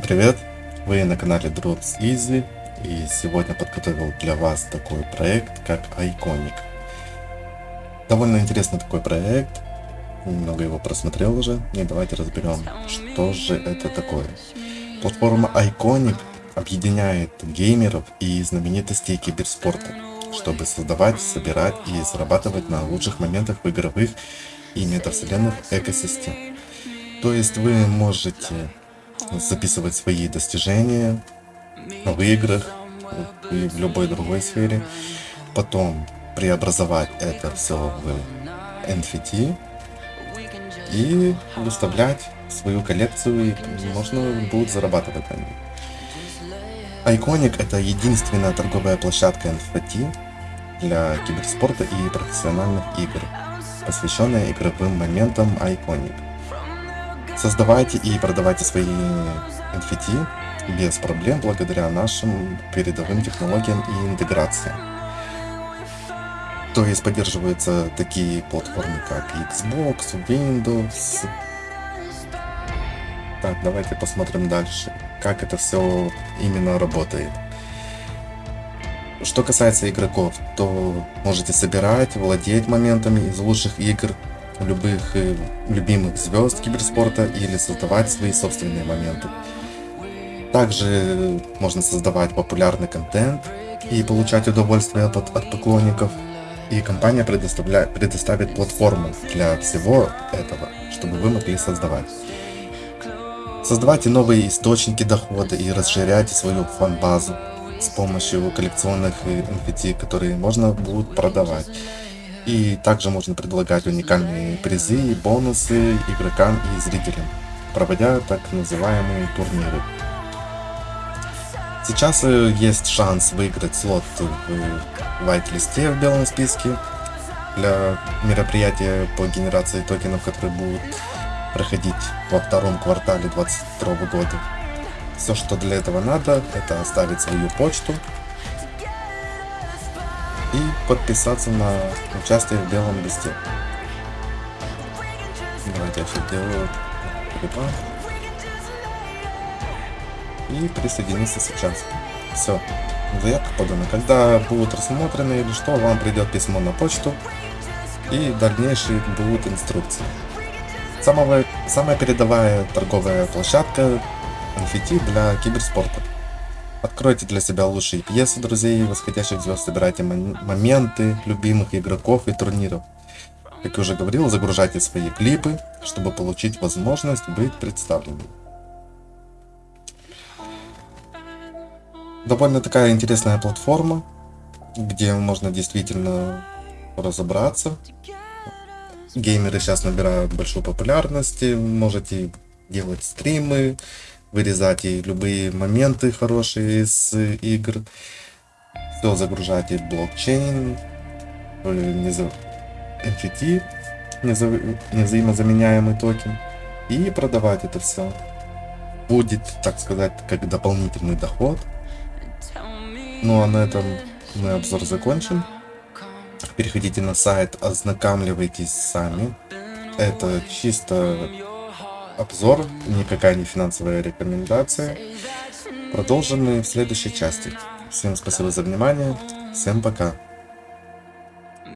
привет! Вы на канале Drops Easy и сегодня подготовил для вас такой проект как Iconic. Довольно интересный такой проект, немного его просмотрел уже и давайте разберем, что же это такое. Платформа Iconic объединяет геймеров и знаменитостей киберспорта, чтобы создавать, собирать и зарабатывать на лучших моментах в игровых и метавселенных экосистем. То есть вы можете записывать свои достижения в играх и в любой другой сфере, потом преобразовать это все в NFT и выставлять свою коллекцию, и можно будет зарабатывать на ней. Iconic это единственная торговая площадка NFT для киберспорта и профессиональных игр, посвященная игровым моментам Iconic. Создавайте и продавайте свои NFT без проблем благодаря нашим передовым технологиям и интеграциям. То есть поддерживаются такие платформы как Xbox, Windows. Так, давайте посмотрим дальше, как это все именно работает. Что касается игроков, то можете собирать, владеть моментами из лучших игр, любых э, любимых звезд киберспорта или создавать свои собственные моменты. Также можно создавать популярный контент и получать удовольствие от, от поклонников. И компания предоставляет, предоставит платформу для всего этого, чтобы вы могли создавать. Создавайте новые источники дохода и расширяйте свою фан-базу с помощью коллекционных NFT, которые можно будет продавать. И также можно предлагать уникальные призы и бонусы игрокам и зрителям, проводя так называемые турниры. Сейчас э, есть шанс выиграть слот в вайт-листе в белом списке для мероприятия по генерации токенов, которые будут проходить во втором квартале 2022 года. Все, что для этого надо, это оставить свою почту и подписаться на участие в белом листе. Давайте я все делаю. И присоединиться сейчас. Все. Заявка подана. Когда будут рассмотрены или что, вам придет письмо на почту и дальнейшие будут инструкции. Самая, самая передовая торговая площадка NFT для киберспорта. Откройте для себя лучшие пьесы друзей, восходящих звезд, собирайте моменты любимых игроков и турниров. Как я уже говорил, загружайте свои клипы, чтобы получить возможность быть представленным. Довольно такая интересная платформа, где можно действительно разобраться. Геймеры сейчас набирают большую популярность, можете делать стримы, вырезать и любые моменты хорошие из игр. Все загружать в блокчейн, NFT, невзаимозаменяемый токен. И продавать это все. Будет, так сказать, как дополнительный доход. Ну а на этом мы обзор закончим. Переходите на сайт, ознакомливайтесь сами. Это чисто обзор, никакая не финансовая рекомендация. Продолжим мы в следующей части. Всем спасибо за внимание, всем пока.